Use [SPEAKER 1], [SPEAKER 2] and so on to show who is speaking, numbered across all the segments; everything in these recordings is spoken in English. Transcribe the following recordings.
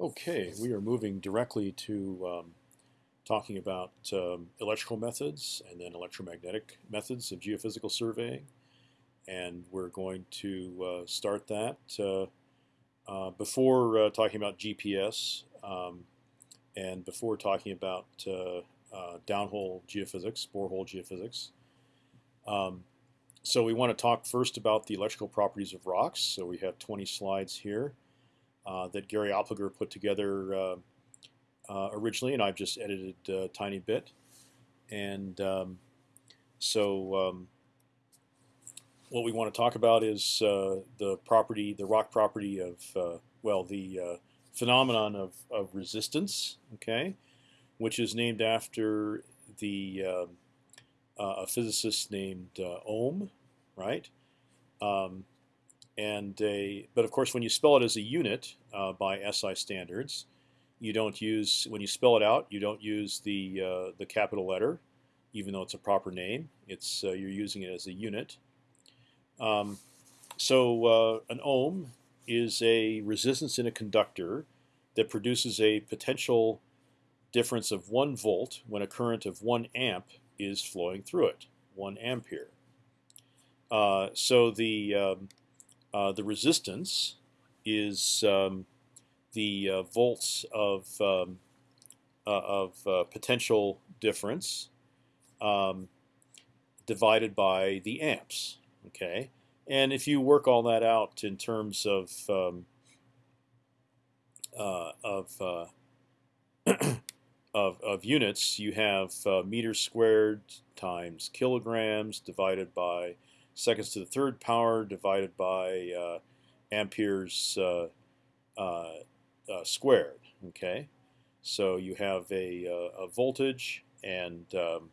[SPEAKER 1] Okay, we are moving directly to um, talking about um, electrical methods and then electromagnetic methods of geophysical surveying. And we're going to uh, start that uh, uh, before uh, talking about GPS um, and before talking about uh, uh, downhole geophysics, borehole geophysics. Um, so we want to talk first about the electrical properties of rocks. So we have 20 slides here. Uh, that Gary Oppliger put together uh, uh, originally, and I've just edited a tiny bit. And um, so um, what we want to talk about is the property, the rock property of, well, the phenomenon of, of resistance, okay, which is named after the uh, a physicist named uh, Ohm, right? Um, and a, but of course, when you spell it as a unit uh, by SI standards, you don't use when you spell it out. You don't use the uh, the capital letter, even though it's a proper name. It's uh, you're using it as a unit. Um, so uh, an ohm is a resistance in a conductor that produces a potential difference of one volt when a current of one amp is flowing through it, one ampere. Uh, so the um, uh, the resistance is um, the uh, volts of um, uh, of uh, potential difference um, divided by the amps. Okay, and if you work all that out in terms of um, uh, of, of of units, you have meters squared times kilograms divided by seconds to the third power divided by uh, amperes uh, uh, uh, squared. Okay, so you have a, a voltage, and um,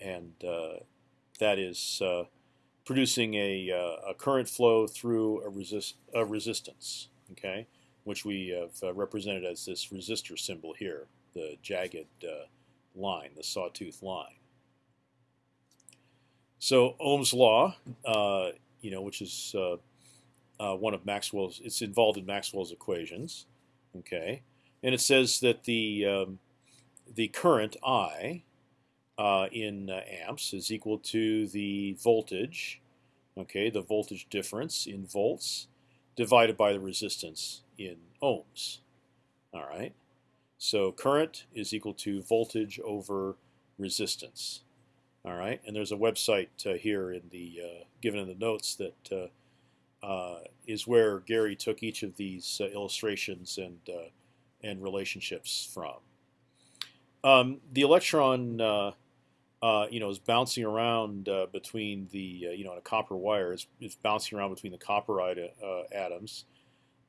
[SPEAKER 1] and that is producing a, a current flow through a resist a resistance. Okay, which we have represented as this resistor symbol here, the jagged line, the sawtooth line. So Ohm's law, uh, you know, which is uh, uh, one of Maxwell's, it's involved in Maxwell's equations, okay, and it says that the um, the current I uh, in uh, amps is equal to the voltage, okay, the voltage difference in volts divided by the resistance in ohms. All right, so current is equal to voltage over resistance. All right, and there's a website uh, here in the uh, given in the notes that uh, uh is where Gary took each of these uh, illustrations and uh, and relationships from. Um, the electron, you know, is bouncing around between the you know, on a copper wire is, is bouncing around between the copper atoms.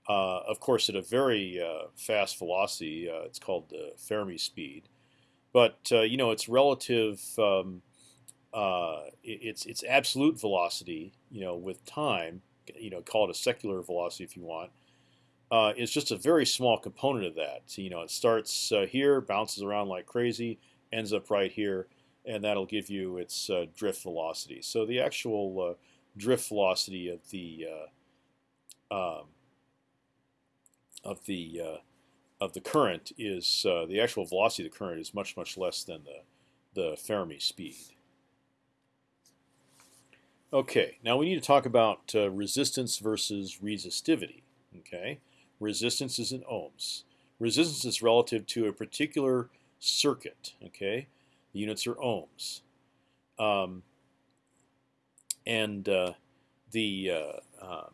[SPEAKER 1] of course, at a very fast velocity, it's called the Fermi speed. But you know, its relative um, uh, its its absolute velocity, you know, with time, you know, call it a secular velocity if you want, uh, is just a very small component of that. So, you know, it starts uh, here, bounces around like crazy, ends up right here, and that'll give you its uh, drift velocity. So the actual uh, drift velocity of the uh, um, of the of the current is the actual velocity of the current is much much less than the the Fermi speed. Okay, now we need to talk about uh, resistance versus resistivity. Okay, resistance is in ohms. Resistance is relative to a particular circuit. Okay, the units are ohms, um, and uh, the uh, um,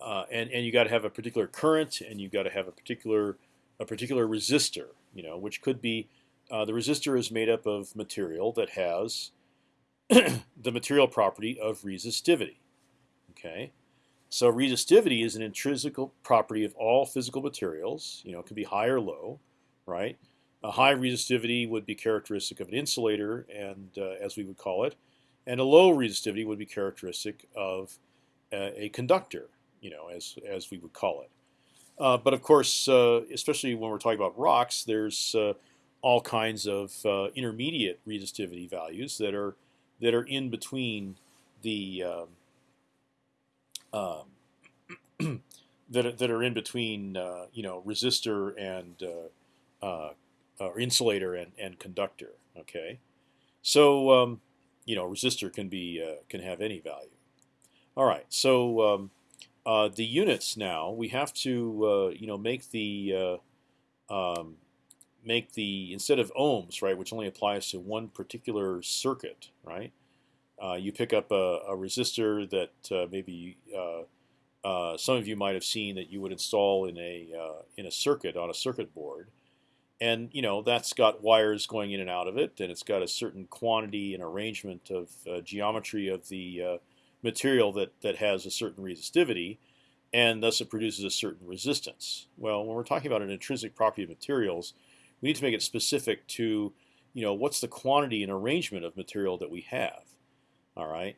[SPEAKER 1] uh and and you got to have a particular current, and you got to have a particular a particular resistor. You know, which could be uh, the resistor is made up of material that has the material property of resistivity. Okay, so resistivity is an intrinsic property of all physical materials. You know, it can be high or low, right? A high resistivity would be characteristic of an insulator, and uh, as we would call it, and a low resistivity would be characteristic of a, a conductor, you know, as as we would call it. Uh, but of course, uh, especially when we're talking about rocks, there's uh, all kinds of uh, intermediate resistivity values that are that are in between the um, that that are in between you know resistor and or insulator and, and conductor. Okay, so um, you know resistor can be can have any value. All right, so um, uh, the units now we have to uh, you know make the uh, um, make the instead of ohms right, which only applies to one particular circuit, right? Uh, you pick up a, a resistor that uh, maybe uh, some of you might have seen that you would install in a in a circuit on a circuit board, and you know that's got wires going in and out of it, and it's got a certain quantity and arrangement of geometry of the material that, that has a certain resistivity, and thus it produces a certain resistance. Well, when we're talking about an intrinsic property of materials, we need to make it specific to, you know, what's the quantity and arrangement of material that we have. All right,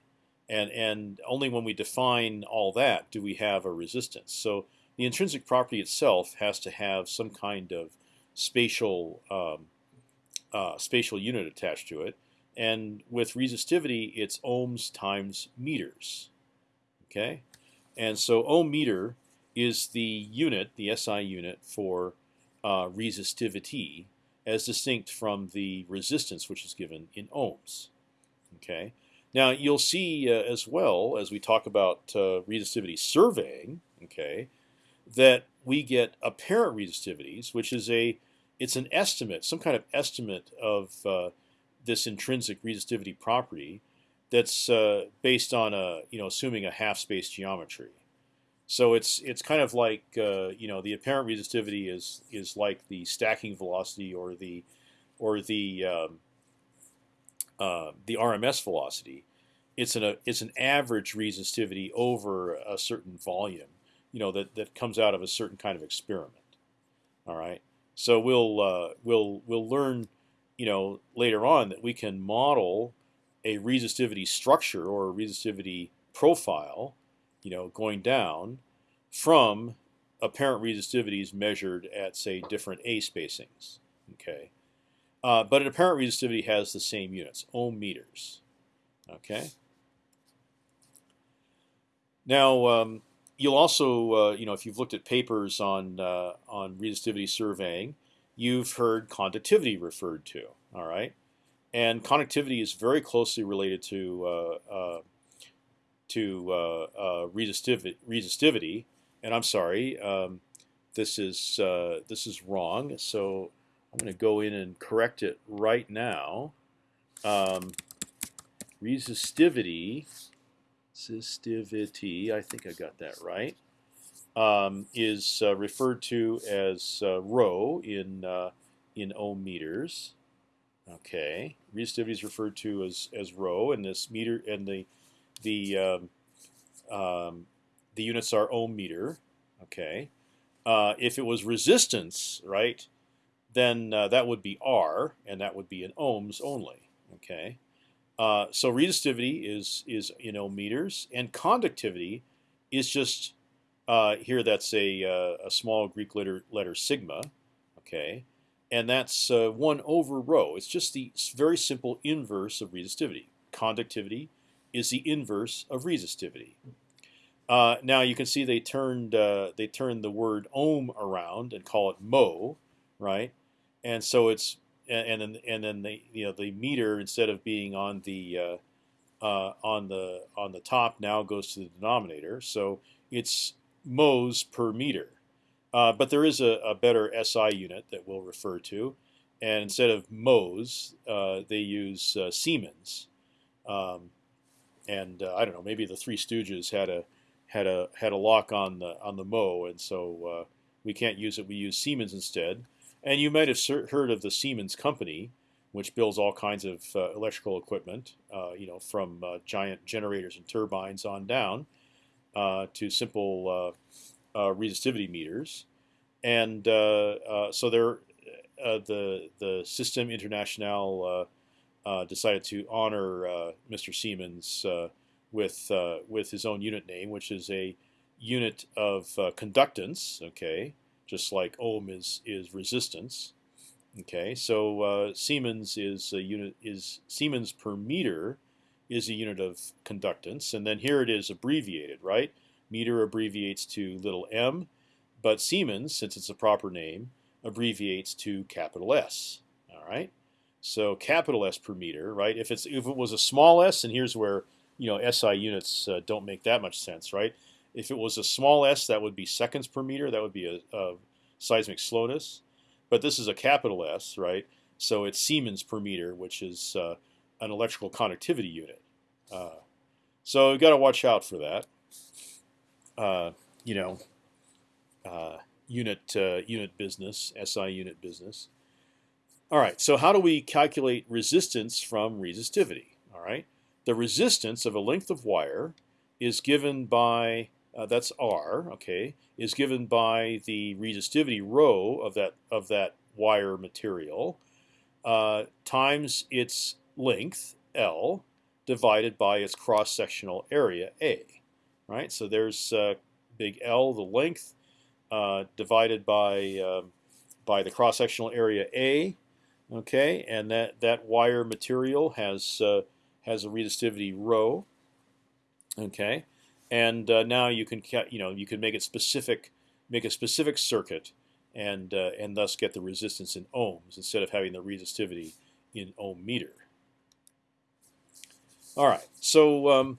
[SPEAKER 1] and and only when we define all that do we have a resistance. So the intrinsic property itself has to have some kind of spatial um, uh, spatial unit attached to it, and with resistivity, it's ohms times meters. Okay, and so ohm meter is the unit, the SI unit for uh, resistivity, as distinct from the resistance, which is given in ohms. Okay. Now you'll see uh, as well as we talk about uh, resistivity surveying. Okay, that we get apparent resistivities, which is a it's an estimate, some kind of estimate of uh, this intrinsic resistivity property that's uh, based on a you know assuming a half space geometry. So it's it's kind of like uh, you know the apparent resistivity is is like the stacking velocity or the or the um, uh, the RMS velocity. It's an a, it's an average resistivity over a certain volume, you know that that comes out of a certain kind of experiment. All right, so we'll uh, we'll we'll learn you know later on that we can model a resistivity structure or a resistivity profile, you know, going down from apparent resistivities measured at say different A spacings. Okay, uh, but an apparent resistivity has the same units, ohm meters. Okay. Now um, you'll also, uh, you know, if you've looked at papers on uh, on resistivity surveying, you've heard conductivity referred to. All right, and conductivity is very closely related to uh, uh, to uh, uh, resistivity, resistivity. And I'm sorry, um, this is uh, this is wrong. So I'm going to go in and correct it right now. Um, resistivity, resistivity. I think I got that right um, is uh, referred to as uh, rho in uh, in ohm meters. Okay, resistivity is referred to as as rho, and this meter and the the um, um, the units are ohm meter. Okay, uh, if it was resistance, right, then uh, that would be R, and that would be in ohms only. Okay, uh, so resistivity is is in ohm meters, and conductivity is just uh, here, that's a, uh, a small Greek letter, letter sigma, okay, and that's uh, one over rho. It's just the very simple inverse of resistivity. Conductivity is the inverse of resistivity. Uh, now you can see they turned uh, they turned the word ohm around and call it mho, right? And so it's and, and then and then the you know the meter instead of being on the uh, on the on the top now goes to the denominator. So it's mhos per meter. Uh, but there is a, a, better SI unit that we'll refer to, and instead of mhos, uh, they use uh, Siemens. Um, and uh, I don't know, maybe the Three Stooges had a had a had a lock on the on the mo, and so uh, we can't use it. We use Siemens instead. And you might have heard of the Siemens company, which builds all kinds of uh, electrical equipment, you know, from giant generators and turbines on down. Uh, to simple uh, uh, resistivity meters, and so there, the the Système International Uh, decided to honor uh, Mr. Siemens uh, with with his own unit name, which is a unit of conductance. Okay, just like ohm is is resistance. Okay, so uh, Siemens is a unit is Siemens per meter is a unit of conductance, and then here it is abbreviated, right? Meter abbreviates to little m, but Siemens, since it's a proper name, abbreviates to capital S. All right. So capital S per meter, right? If it's if it was a small s, and here's where you know SI units uh, don't make that much sense, right? If it was a small s, that would be seconds per meter. That would be a, a seismic slowness. But this is a capital S, right? So it's Siemens per meter, which is uh, an electrical conductivity unit. Uh, so you've got to watch out for that. Uh, you know, uh, unit uh, unit business, SI unit business. All right. So how do we calculate resistance from resistivity? All right. The resistance of a length of wire is given by uh, that's R. Okay, is given by the resistivity rho of that of that wire material uh, times its length L divided by its cross sectional area A. Right. So there's uh, big L, the length, uh, divided by um, by the cross sectional area A. Okay, and that that wire material has uh, has a resistivity rho. Okay, and uh, now you can you know you can make it specific, make a specific circuit, and uh, and thus get the resistance in ohms instead of having the resistivity in ohm meter. All right, so um,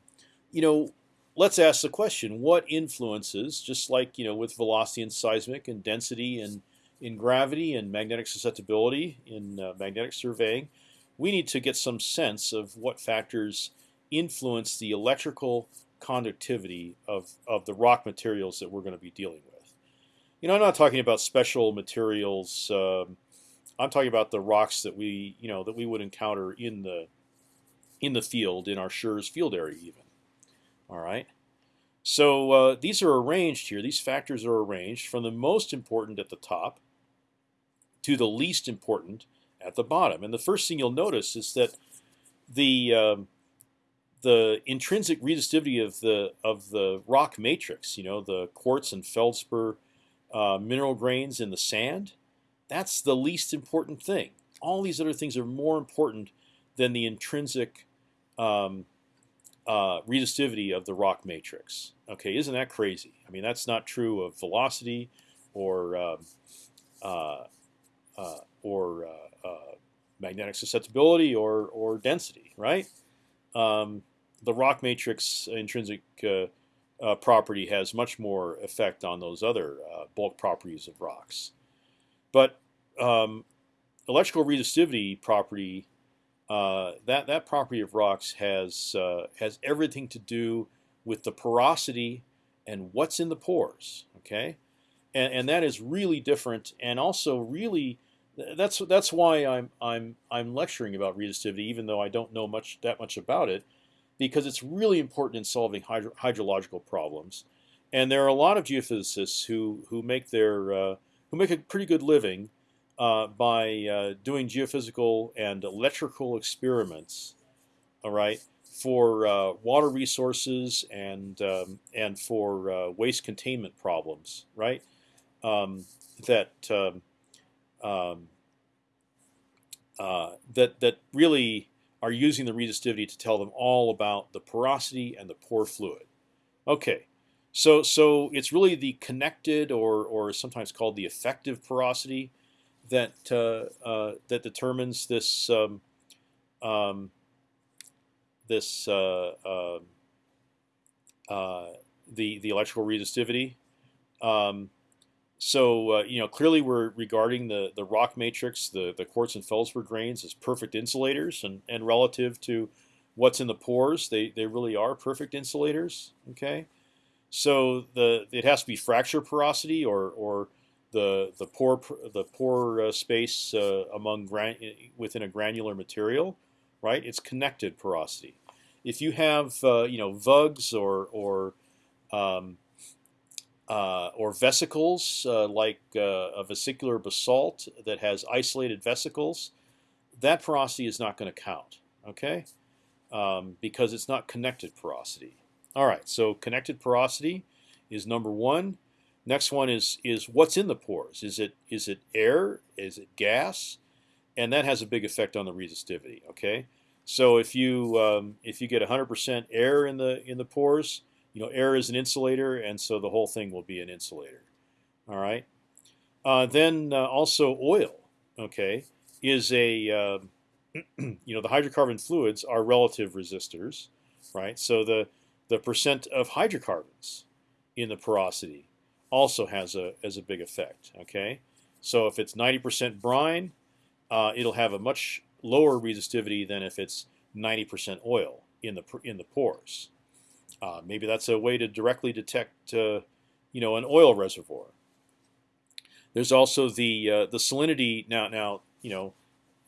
[SPEAKER 1] you know let's ask the question: What influences, just like you know with velocity and seismic and density and in gravity and magnetic susceptibility in uh, magnetic surveying, we need to get some sense of what factors influence the electrical conductivity of, of the rock materials that we're going to be dealing with. You know, I'm not talking about special materials. Um, I'm talking about the rocks that we, you know, that we would encounter in the in the field in our SHRS field area, even. All right. So uh, these are arranged here. These factors are arranged from the most important at the top to the least important at the bottom. And the first thing you'll notice is that the um, the intrinsic resistivity of the of the rock matrix, you know, the quartz and feldspar uh, mineral grains in the sand, that's the least important thing. All these other things are more important than the intrinsic um, uh, resistivity of the rock matrix. Okay, isn't that crazy? I mean, that's not true of velocity or um, uh, or uh, uh, magnetic susceptibility or or density, right? Um, the rock matrix intrinsic uh, uh, property has much more effect on those other uh, bulk properties of rocks. But um, electrical resistivity property, uh, that that property of rocks has uh, has everything to do with the porosity and what's in the pores. Okay, and, and that is really different, and also really that's that's why I'm I'm I'm lecturing about resistivity, even though I don't know much that much about it because it's really important in solving hydro hydrological problems. And there are a lot of geophysicists who who make their uh, who make a pretty good living uh, by uh, doing geophysical and electrical experiments. All right, for uh, water resources and um, and for uh, waste containment problems. Right, um, that. Um, um uh, that that really are using the resistivity to tell them all about the porosity and the pore fluid. Okay, so so it's really the connected or or sometimes called the effective porosity that uh, uh, that determines this um, um, this uh, um, uh the the electrical resistivity. Um, so uh, you know clearly we're regarding the the rock matrix, the the quartz and feldspar grains as perfect insulators, and and relative to what's in the pores, they they really are perfect insulators. Okay, so the it has to be fracture porosity or or the the pore the pore uh, space uh, among within a granular material, right? It's connected porosity. If you have uh, you know vugs or or um, uh, or vesicles uh, like uh, a vesicular basalt that has isolated vesicles, that porosity is not going to count, okay? Um, because it's not connected porosity. All right, so connected porosity is number one. Next one is is what's in the pores. Is it is it air? Is it gas? And that has a big effect on the resistivity. Okay, so if you um, if you get 100% air in the in the pores, you know, air is an insulator, and so the whole thing will be an insulator. All right. Uh, then uh, also oil, okay, is a uh, you know the hydrocarbon fluids are relative resistors, right? So the the percent of hydrocarbons in the porosity also has a has a big effect. Okay, so if it's 90% brine, uh, it'll have a much lower resistivity than if it's 90% oil in the in the pores. Uh, maybe that's a way to directly detect, uh, you know, an oil reservoir. There's also the uh, the salinity now. Now you know,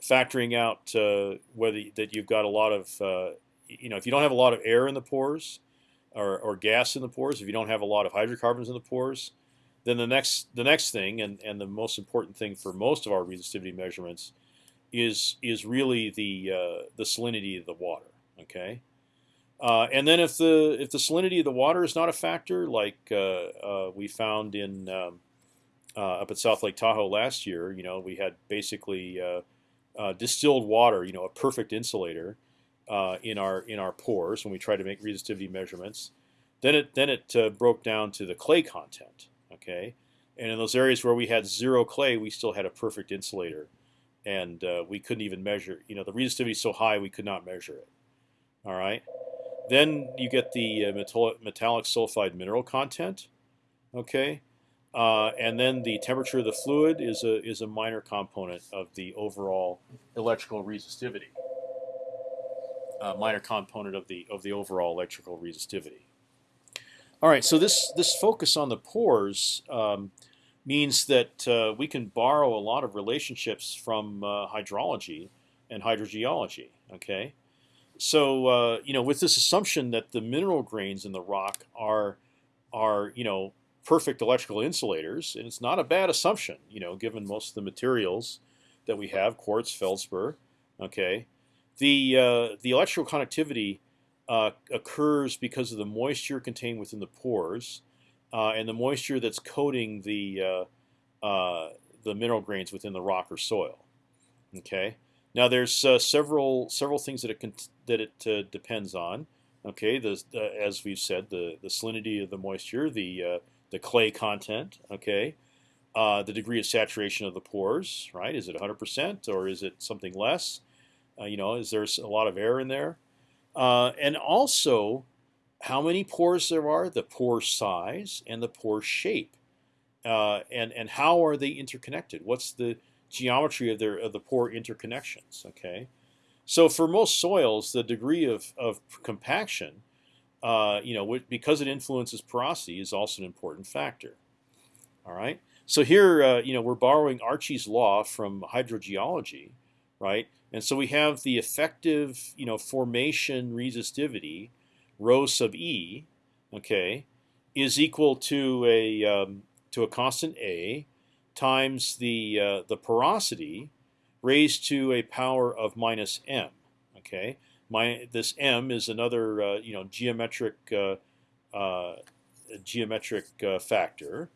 [SPEAKER 1] factoring out uh, whether that you've got a lot of, uh, you know, if you don't have a lot of air in the pores, or, or gas in the pores, if you don't have a lot of hydrocarbons in the pores, then the next the next thing and, and the most important thing for most of our resistivity measurements is is really the uh, the salinity of the water. Okay, uh, and then if the if the salinity of the water is not a factor, like uh, uh we found in um, uh, up at South Lake Tahoe last year, you know, we had basically uh, distilled water, you know, a perfect insulator in our in our pores when we tried to make resistivity measurements. Then it then it broke down to the clay content. Okay, and in those areas where we had zero clay, we still had a perfect insulator and uh, we couldn't even measure. You know, the resistivity is so high we could not measure it. All right. Then you get the uh, metallic sulfide mineral content. Okay. Uh, and then the temperature of the fluid is a is a minor component of the overall electrical resistivity. A minor component of the of the overall electrical resistivity. All right, so this this focus on the pores um, means that uh, we can borrow a lot of relationships from uh, hydrology and hydrogeology. Okay, so uh, you know, with this assumption that the mineral grains in the rock are are you know perfect electrical insulators, and it's not a bad assumption. You know, given most of the materials that we have, quartz, feldspar. Okay, the uh, the electrical conductivity uh, occurs because of the moisture contained within the pores uh, and the moisture that's coating the uh, uh, the mineral grains within the rock or soil. Okay. Now there's uh, several several things that it that it uh, depends on. Okay, the, as we've said, the the salinity of the moisture, the uh, the clay content. Okay, the degree of saturation of the pores. Right? Is it 100% or is it something less? you know, is there a lot of air in there? and also how many pores there are, the pore size, and the pore shape, uh, and and how are they interconnected? What's the geometry of their of the pore interconnections? Okay, so for most soils, the degree of of compaction, uh, you know, because it influences porosity, is also an important factor. All right, so here, uh, you know, we're borrowing Archie's law from hydrogeology, right? And so we have the effective, you know, formation resistivity rho sub e, okay, is equal to a um, to a constant a times the uh, the porosity raised to a power of minus m. Okay, my this m is another uh, you know geometric uh, uh geometric uh, factor.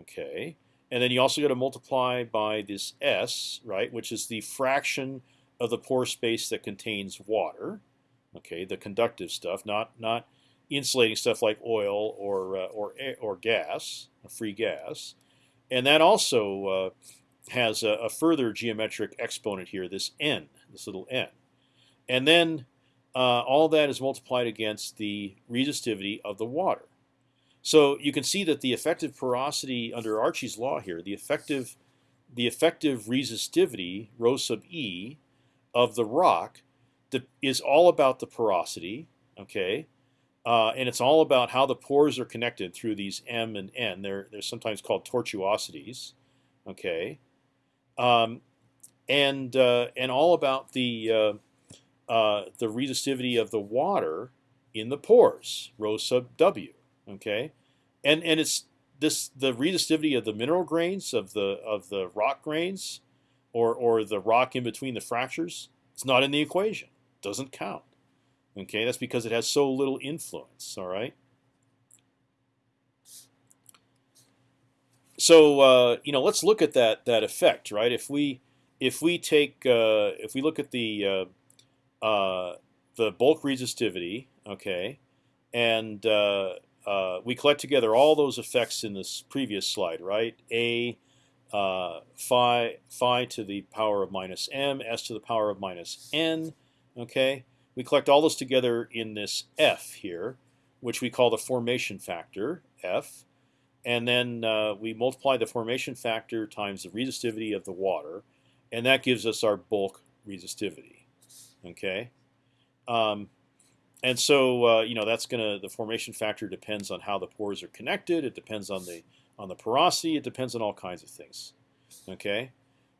[SPEAKER 1] Okay, and then you also got to multiply by this s, right, which is the fraction of the pore space that contains water. Okay, the conductive stuff, not not insulating stuff like oil or or or gas, free gas, and that also uh, has a, a, further geometric exponent here, this n, this little n, and then uh, all that is multiplied against the resistivity of the water. So you can see that the effective porosity under Archie's law here, the effective the effective resistivity rho sub e of the rock is all about the porosity, okay? Uh, and it's all about how the pores are connected through these M and N. They're, they're sometimes called tortuosities, okay? Um, and, uh, and all about the, uh, uh the resistivity of the water in the pores, rho sub W, okay? And, and it's this the resistivity of the mineral grains of the of the rock grains, or or the rock in between the fractures. It's not in the equation doesn't count. Okay, that's because it has so little influence. All right. So uh, you know, let's look at that that effect, right? If we if we take uh, if we look at the uh, uh the bulk resistivity, okay, and uh, uh, we collect together all those effects in this previous slide, right? A phi phi to the power of minus m, s to the power of minus n. Okay, we collect all those together in this f here, which we call the formation factor f, and then uh, we multiply the formation factor times the resistivity of the water, and that gives us our bulk resistivity. Okay, um, and so uh, you know that's gonna the formation factor depends on how the pores are connected. It depends on the on the porosity. It depends on all kinds of things. Okay,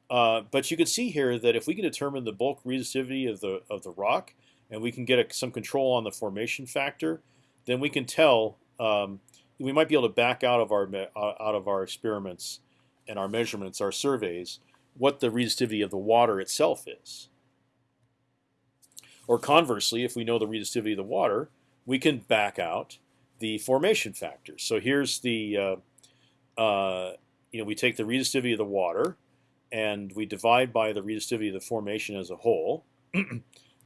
[SPEAKER 1] uh, but you can see here that if we can determine the bulk resistivity of the of the rock, and we can get a, some control on the formation factor, then we can tell um, we might be able to back out of our uh, out of our experiments and our measurements, our surveys, what the resistivity of the water itself is. Or conversely, if we know the resistivity of the water, we can back out the formation factors. So here's the, uh, uh, you know, we take the resistivity of the water, and we divide by the resistivity of the formation as a whole.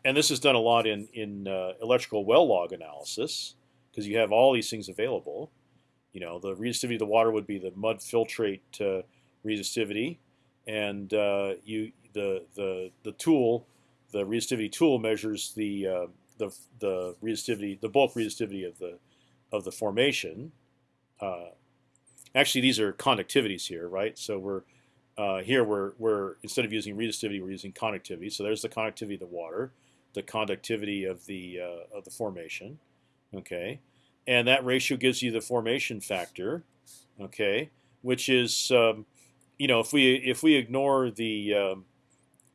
[SPEAKER 1] and this is done a lot in in uh, electrical well log analysis because you have all these things available. You know, the resistivity of the water would be the mud filtrate uh, resistivity, and uh, you the the the tool the resistivity tool measures the uh, the the resistivity, the bulk resistivity of the of the formation. Uh, actually, these are conductivities here, right? So we're uh, here we're we're instead of using resistivity, we're using conductivity. So there's the conductivity of the water, the conductivity of the uh, of the formation, okay, and that ratio gives you the formation factor, okay, which is um, you know if we if we ignore the um,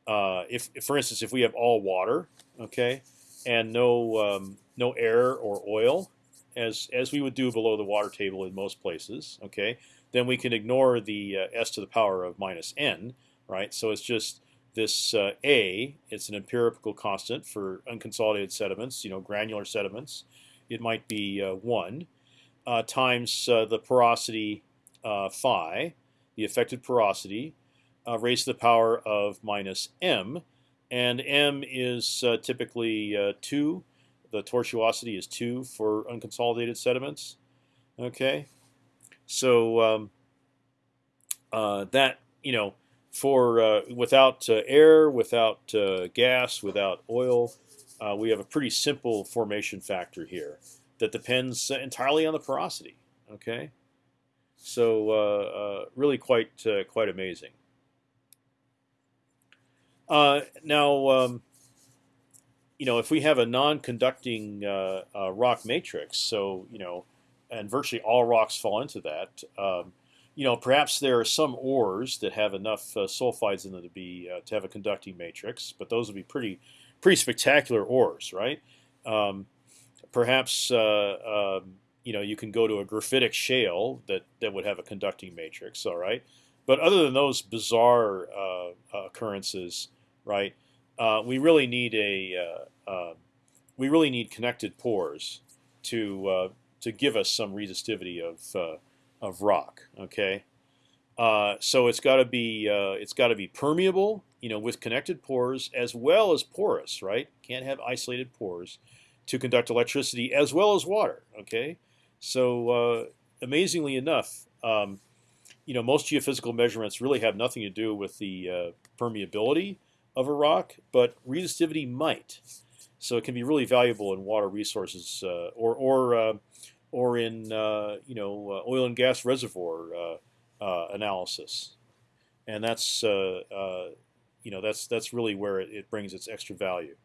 [SPEAKER 1] uh, if, for instance, if we have all water, okay, and no um, no air or oil, as as we would do below the water table in most places, okay, then we can ignore the uh, s to the power of minus n, right? So it's just this uh, a. It's an empirical constant for unconsolidated sediments, you know, granular sediments. It might be uh, one uh, times uh, the porosity phi, the affected porosity uh, raised to the power of minus m, and m is uh, typically uh, two. The tortuosity is two for unconsolidated sediments. Okay, so um, uh, that you know for uh, without uh, air, without gas, without oil, we have a pretty simple formation factor here that depends entirely on the porosity. Okay, so really quite quite amazing. Uh, now, um, you know, if we have a non-conducting uh, uh, rock matrix, so you know, and virtually all rocks fall into that. Um, you know, perhaps there are some ores that have enough uh, sulfides in them to be uh, to have a conducting matrix, but those would be pretty pretty spectacular ores, right? Um, perhaps uh, um, you know you can go to a graphitic shale that that would have a conducting matrix, all right. But other than those bizarre occurrences, right? Uh, we really need a uh, uh, we really need connected pores to uh, to give us some resistivity of uh, of rock. Okay, uh, so it's got to be it's got to be permeable, you know, with connected pores as well as porous. Right? Can't have isolated pores to conduct electricity as well as water. Okay, so amazingly enough. Um, you know, most geophysical measurements really have nothing to do with the permeability of a rock, but resistivity might. So it can be really valuable in water resources uh, or or uh, or in uh, you know uh, oil and gas reservoir uh, analysis, and that's you know that's that's really where it, it, brings its extra value.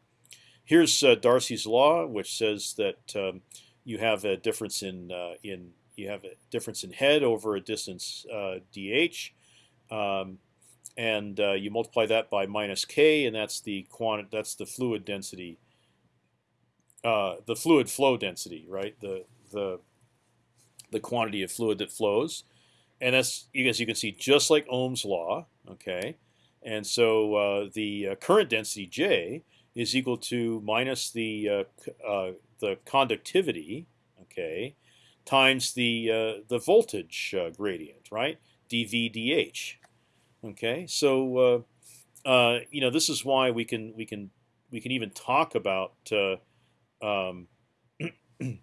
[SPEAKER 1] Here's Darcy's law, which says that um, you have a difference in in you have a difference in head over a distance dh. Um, and uh, you multiply that by minus k, and that's the quant that's the fluid density, uh, the fluid flow density, right? The the the quantity of fluid that flows, and that's as you can see, just like Ohm's law, okay. And so uh, the uh, current density J is equal to minus the uh, uh, the conductivity, okay, times the the voltage gradient, right? dV dH. Okay, so uh, uh, you know this is why we can we can we can even talk about uh, um,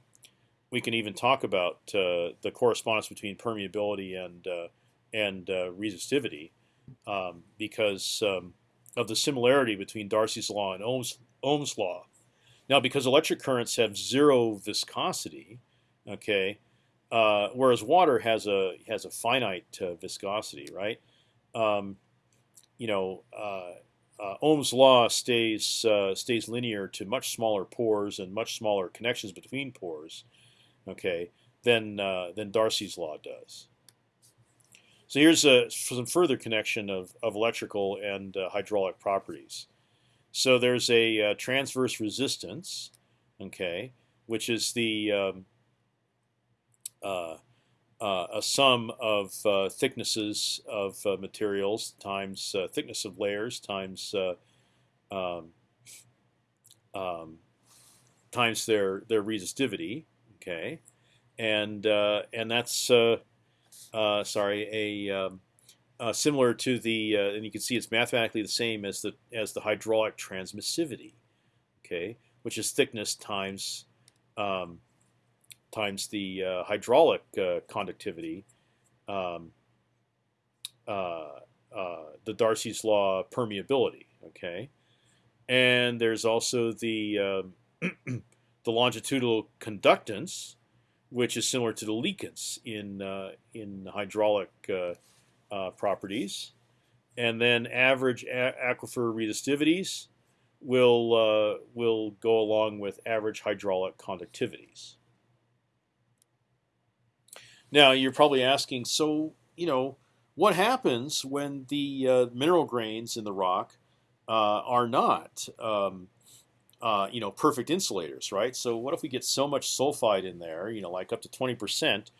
[SPEAKER 1] we can even talk about uh, the correspondence between permeability and uh, and uh, resistivity um, because um, of the similarity between Darcy's law and Ohm's Ohm's law. Now, because electric currents have zero viscosity, okay, uh, whereas water has a has a finite uh, viscosity, right? Um, you know, uh, Ohm's law stays uh, stays linear to much smaller pores and much smaller connections between pores, okay, than uh, than Darcy's law does. So here's a, some further connection of, of electrical and hydraulic properties. So there's a transverse resistance, okay, which is the um, uh, uh, a sum of uh, thicknesses of materials times thickness of layers times um, um, times their their resistivity. Okay, and and that's sorry a um, uh, similar to the, uh, and you can see it's mathematically the same as the as the hydraulic transmissivity, okay, which is thickness times um, times the uh, hydraulic uh, conductivity, um, uh, uh, the Darcy's law permeability. Okay, and there's also the um, the longitudinal conductance, which is similar to the leakance in in hydraulic properties, and then average aquifer resistivities will uh, will go along with average hydraulic conductivities. Now you're probably asking, so you know, what happens when the uh, mineral grains in the rock uh, are not, um, uh, you know, perfect insulators, right? So what if we get so much sulfide in there, you know, like up to 20 percent?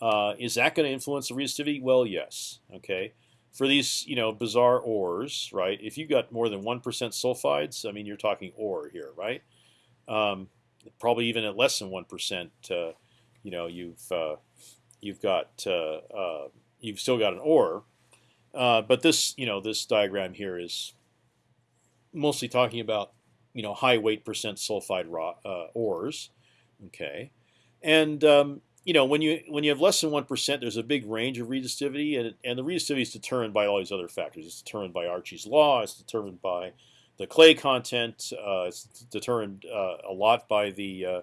[SPEAKER 1] Uh, is that going to influence the resistivity? Well, yes. Okay. For these, you know, bizarre ores, right? If you got more than one percent sulfides, I mean, you're talking ore here, right? Um, probably even at less than one percent, uh, you know, you've uh, you've got uh, uh, you've still got an ore, but this you know this diagram here is mostly talking about you know high weight percent sulfide raw, ores, okay, and um, you know when you when you have less than one percent, there's a big range of resistivity, and and the resistivity is determined by all these other factors. It's determined by Archie's law. It's determined by the clay content. Uh, it's determined uh, a lot by the uh,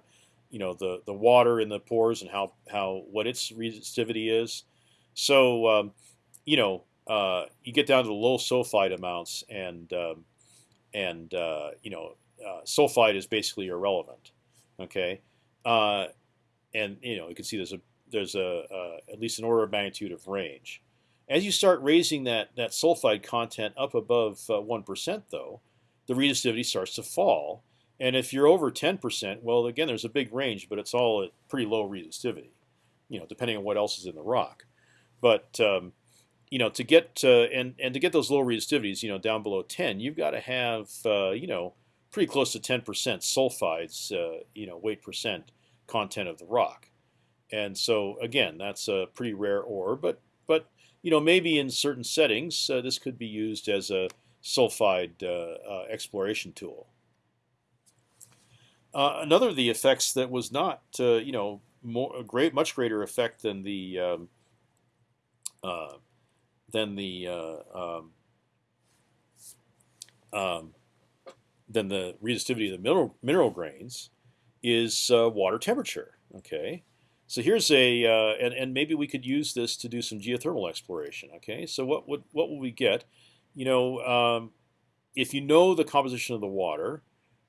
[SPEAKER 1] you know the the water in the pores and how how what its resistivity is. So um, you know uh, you get down to the low sulfide amounts, and um, and uh, you know uh, sulfide is basically irrelevant. Okay, uh, and you know you can see there's a there's a at least an order of magnitude of range. As you start raising that that sulfide content up above uh, one though, the resistivity starts to fall and if you're over 10%, well, again, there's a big range, but it's all at pretty low resistivity, you know, depending on what else is in the rock. But um, you know, to get and and to get those low resistivities, you know, down below 10, you've got to have uh, you know pretty close to 10% sulfides, uh, you know, weight percent content of the rock. And so again, that's a pretty rare ore, but but you know maybe in certain settings uh, this could be used as a sulfide uh, uh, exploration tool. Another of the effects that was not, you know, more great, much greater effect than the um, than the uh, um, um, than the resistivity of the mineral mineral grains is uh, water temperature. Okay, so here's a uh, and and maybe we could use this to do some geothermal exploration. Okay, so what would what will we get? You know, um, if you know the composition of the water,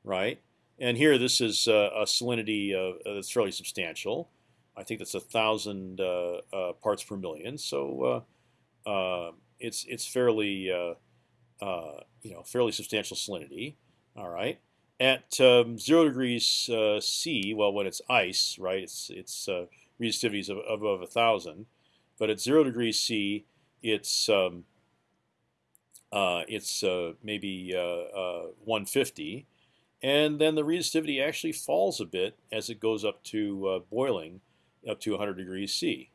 [SPEAKER 1] right? And here, this is uh, a salinity uh, that's fairly substantial. I think that's a thousand uh, uh, parts per million. So uh, it's it's fairly you know fairly substantial salinity. All right. At um, zero degrees C, well, when it's ice, right, it's it's resistivity is above a thousand, but at zero degrees C, it's um, uh, it's uh, maybe uh, 150, and then the resistivity actually falls a bit as it goes up to uh, boiling, up to 100 degrees C.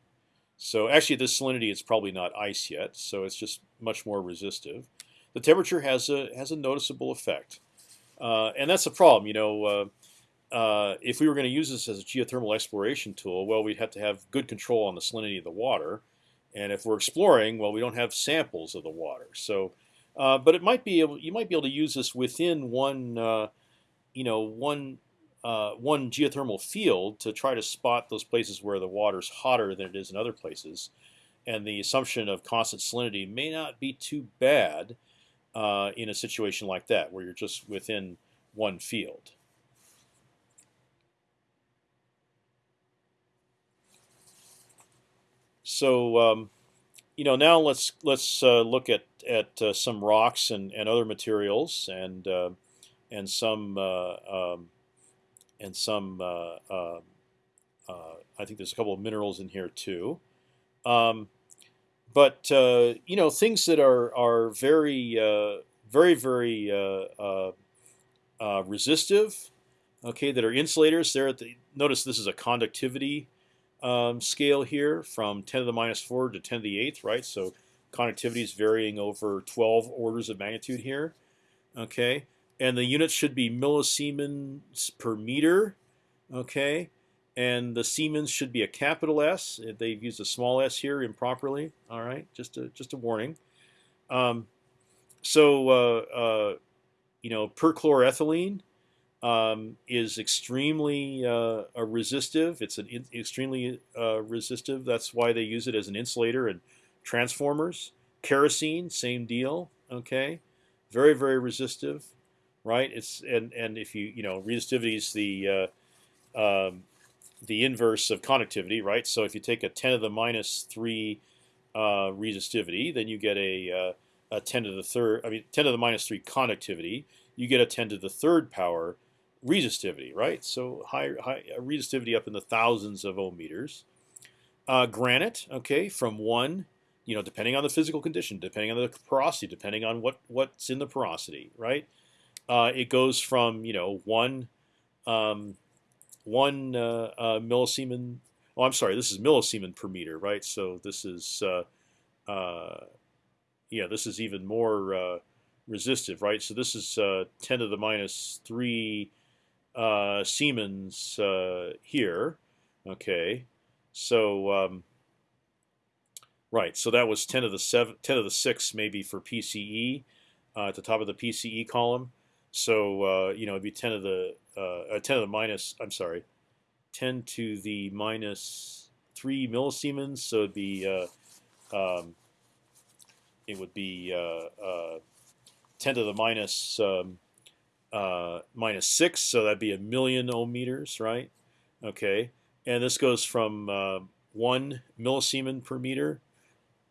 [SPEAKER 1] So actually, this salinity is probably not ice yet, so it's just much more resistive. The temperature has a has a noticeable effect, uh, and that's a problem. You know, uh, uh, if we were going to use this as a geothermal exploration tool, well, we'd have to have good control on the salinity of the water. And if we're exploring, well, we don't have samples of the water. So, uh, but it might be able, you might be able to use this within one, uh, you know, one uh, one geothermal field to try to spot those places where the water's hotter than it is in other places. And the assumption of constant salinity may not be too bad uh, in a situation like that, where you're just within one field. So um, you know now let's let's uh, look at at uh, some rocks and, and other materials and uh, and some uh, um, and some uh, uh, I think there's a couple of minerals in here too. Um, but you know things that are are very very very resistive, okay, that are insulators. There, the, notice this is a conductivity um, scale here from 10 to the minus 4 to 10 to the 8th, right? So conductivity is varying over 12 orders of magnitude here. Okay, and the units should be millisiemens per meter. Okay, and the Siemens should be a capital S. They've used a small s here improperly. All right, just a just a warning. Um, so uh, uh, you know, perchloroethylene um, is extremely uh, resistive. It's an extremely uh, resistive. That's why they use it as an insulator and transformers. Kerosene, same deal. Okay, very very resistive, right? It's and and if you you know resistivity is the uh, um, the inverse of conductivity, right? So if you take a 10 to the minus three uh, resistivity, then you get a, uh, a 10 to the third. I mean 10 to the minus three conductivity. You get a 10 to the third power resistivity, right? So high, high resistivity up in the thousands of ohm meters. Uh, granite, okay, from one, you know, depending on the physical condition, depending on the porosity, depending on what what's in the porosity, right? Uh, it goes from you know one um, one uh, uh, millisiemen. Oh, I'm sorry, this is millisiemen per meter, right? So this is uh, uh, yeah, this is even more resistive, right? So this is 10 to the minus three uh, Siemens uh, here. Okay, so um, right, so that was 10 of the seven, 10 of the six maybe for PCE uh, at the top of the PCE column. So uh, you know it'd be 10 of the uh, 10 of the minus. I'm sorry, 10 to the minus three millisiemens. So it'd be um, it would be 10 to the minus um, uh, minus six, so that'd be a million ohm meters, right? Okay, and this goes from uh, one millisiemen per meter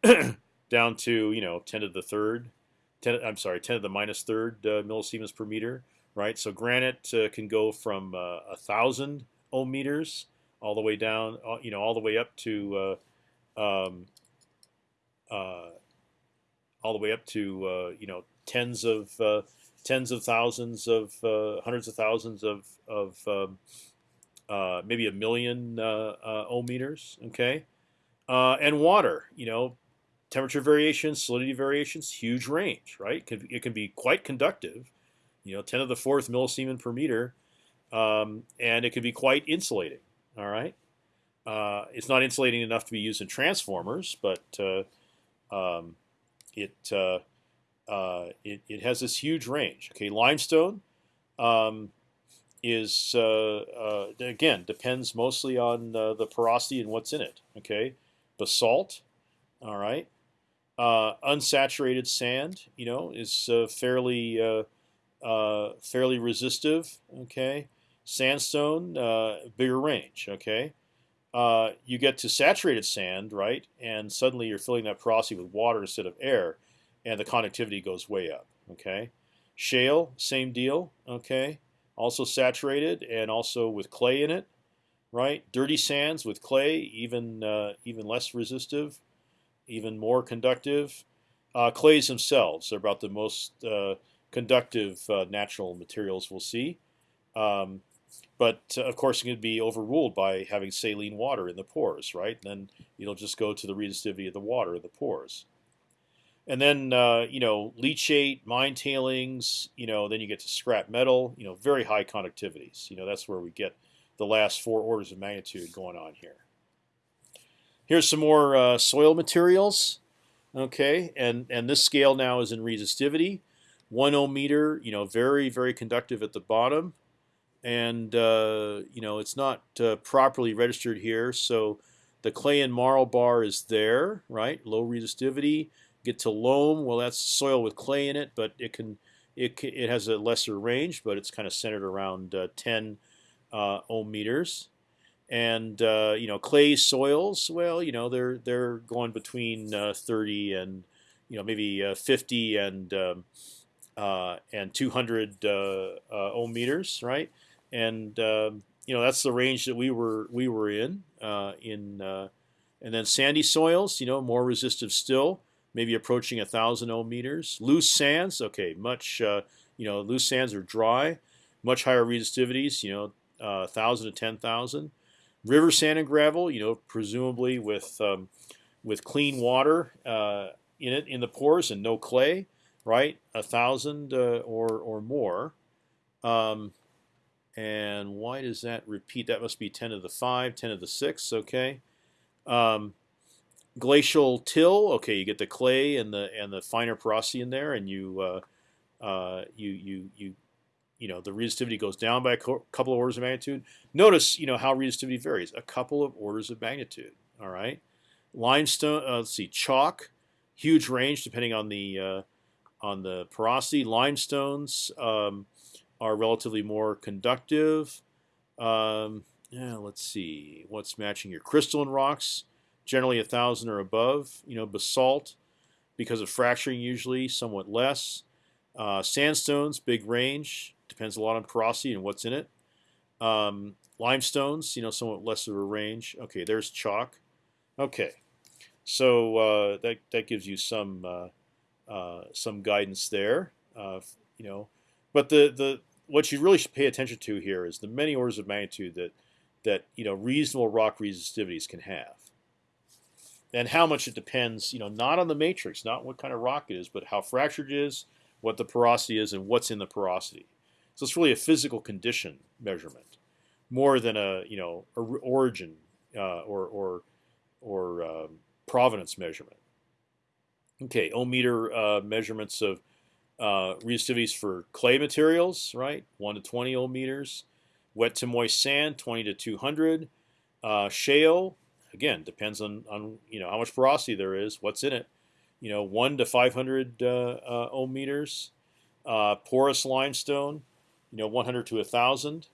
[SPEAKER 1] down to you know ten to the third, ten. I'm sorry, ten to the minus third uh, millisiemens per meter, right? So granite uh, can go from uh, a thousand ohm meters all the way down, uh, you know, all the way up to um, all the way up to you know tens of tens of thousands of uh, hundreds of thousands of of um, uh, maybe a million uh, uh ohm meters. Okay, uh, and water. You know, temperature variations, salinity variations, huge range. Right, it can, be quite conductive. You know, ten to the fourth millisiemen per meter, um, and it can be quite insulating. All right. Uh, it's not insulating enough to be used in transformers, but um, it uh, it, it has this huge range. Okay, limestone um, is uh, uh, again depends mostly on uh, the porosity and what's in it. Okay, basalt, all right, uh, unsaturated sand, you know, is uh, fairly fairly resistive. Okay, sandstone, bigger range. Okay. you get to saturated sand, right, and suddenly you're filling that porosity with water instead of air and the conductivity goes way up. Okay, shale, same deal. Okay, also saturated and also with clay in it, right? Dirty sands with clay, even uh, even less resistive, even more conductive. Uh, clays themselves are about the most uh, conductive uh, natural materials we'll see. Um, but uh, of course, it can be overruled by having saline water in the pores, right? Then it'll just go to the resistivity of the water in the pores. and then uh, you know leachate, mine tailings. You know, then you get to scrap metal. You know, very high conductivities. You know, that's where we get the last four orders of magnitude going on here. Here's some more uh, soil materials. Okay, and and this scale now is in resistivity, one ohm meter. You know, very very conductive at the bottom, and uh, you know it's not uh, properly registered here. So the clay and marl bar is there, right? Low resistivity. Get to loam. Well, that's soil with clay in it, but it can it it has a lesser range, but it's kind of centered around uh, 10 uh, ohm meters and uh, you know clay soils. Well, you know they're they're going between uh, 30 and you know maybe uh, 50 and um, uh, and 200 uh, ohm meters, right? And um, you know that's the range that we were we were in in and then sandy soils, you know, more resistive still, maybe approaching a thousand ohm meters. Loose sands, okay, much you know loose sands are dry, much higher resistivities, you know, uh, thousand to ten thousand river sand and gravel, you know, presumably with um, with clean water uh, in it in the pores and no clay, right? A thousand uh, or or more. Um, and why does that repeat? That must be 10 to the 5, 10 to the 6, okay. Um, glacial till, okay, you get the clay and the and the finer porosity in there, and you uh, uh, you you you you know the resistivity goes down by a couple of orders of magnitude. Notice you know how resistivity varies, a couple of orders of magnitude. All right, limestone. Uh, let's see, chalk, huge range depending on the uh, on the porosity. Limestones um, are relatively more conductive. Um, yeah, let's see what's matching here. Crystalline rocks, generally a thousand or above. You know, basalt, because of fracturing, usually somewhat less. Uh, sandstones, big range. Depends a lot on porosity and what's in it. Um, limestones, you know, somewhat less of a range. Okay, there's chalk. Okay, so uh, that that gives you some uh, uh, some guidance there. Uh, you know, but the the what you really should pay attention to here is the many orders of magnitude that that you know reasonable rock resistivities can have, and how much it depends. You know, not on the matrix, not what kind of rock it is, but how fractured it is, what the porosity is, and what's in the porosity. So it's really a physical condition measurement, more than a you know a origin uh, or or or um, provenance measurement. Okay, ohm meter uh, measurements of uh, resistivities for clay materials, right? One to twenty ohm meters. Wet to moist sand, twenty to two hundred. Uh, shale, again, depends on on you know how much porosity there is, what's in it. You know, one to five hundred uh, uh, ohm meters. porous limestone, you know, 100 to 1,000.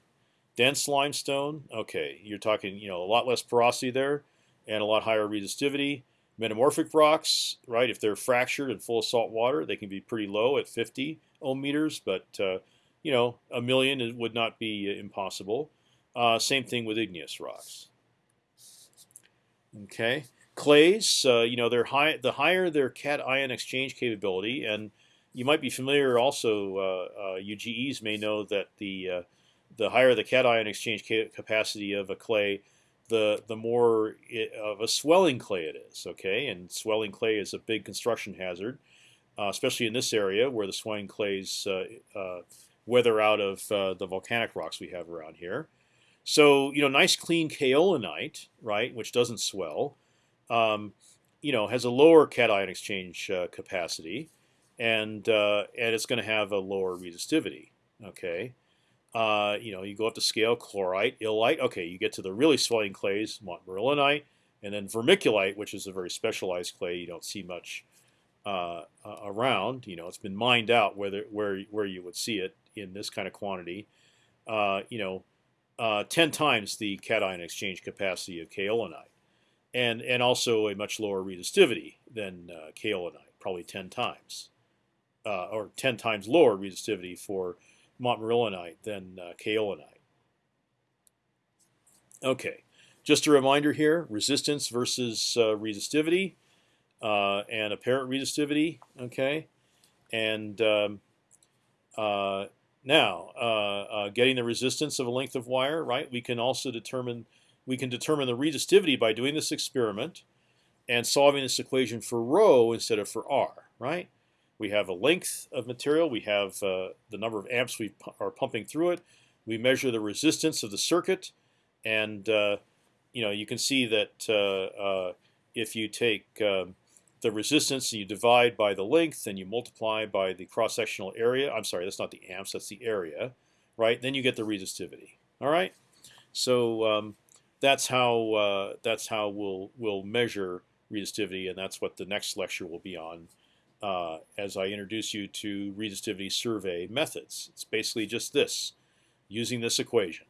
[SPEAKER 1] Dense limestone, okay, you're talking you know a lot less porosity there, and a lot higher resistivity. Metamorphic rocks, right? If they're fractured and full of salt water, they can be pretty low at 50 ohm meters, but uh, you know a million would not be impossible. Uh, same thing with igneous rocks. Okay, clays, uh, you know, they're high. The higher their cation exchange capability, and you might be familiar also. Uh, UGEs uh, may know that the uh, the higher the cation exchange capacity of a clay, the the more it, of a swelling clay it is. Okay, and swelling clay is a big construction hazard, uh, especially in this area where the swelling clays weather out of the volcanic rocks we have around here. So you know, nice clean kaolinite, right, which doesn't swell, um, you know, has a lower cation exchange capacity and uh, and it's going to have a lower resistivity. Okay, uh, you know, you go up to scale chlorite, illite. Okay, you get to the really swelling clays, montmorillonite, and then vermiculite, which is a very specialized clay you don't see much uh, around. You know, it's been mined out whether where where you would see it in this kind of quantity. Uh, you know, uh, ten times the cation exchange capacity of kaolinite, and and also a much lower resistivity than uh, kaolinite, probably ten times uh, or 10 times lower resistivity for montmorillonite than uh, kaolinite. Okay, just a reminder here: resistance versus uh, resistivity uh, and apparent resistivity. Okay, and um, uh, now uh, getting the resistance of a length of wire. Right, we can also determine we can determine the resistivity by doing this experiment and solving this equation for rho instead of for r. right? We have a length of material. We have uh, the number of amps we are pumping through it. We measure the resistance of the circuit, and uh, you know you can see that uh, uh if you take um, the resistance and you divide by the length and you multiply by the cross-sectional area. I'm sorry, that's not the amps, that's the area, right? Then you get the resistivity. All right. So um, that's how uh, that's how we'll we'll measure resistivity, and that's what the next lecture will be on. Uh, as I introduce you to resistivity survey methods, it's basically just this, using this equation.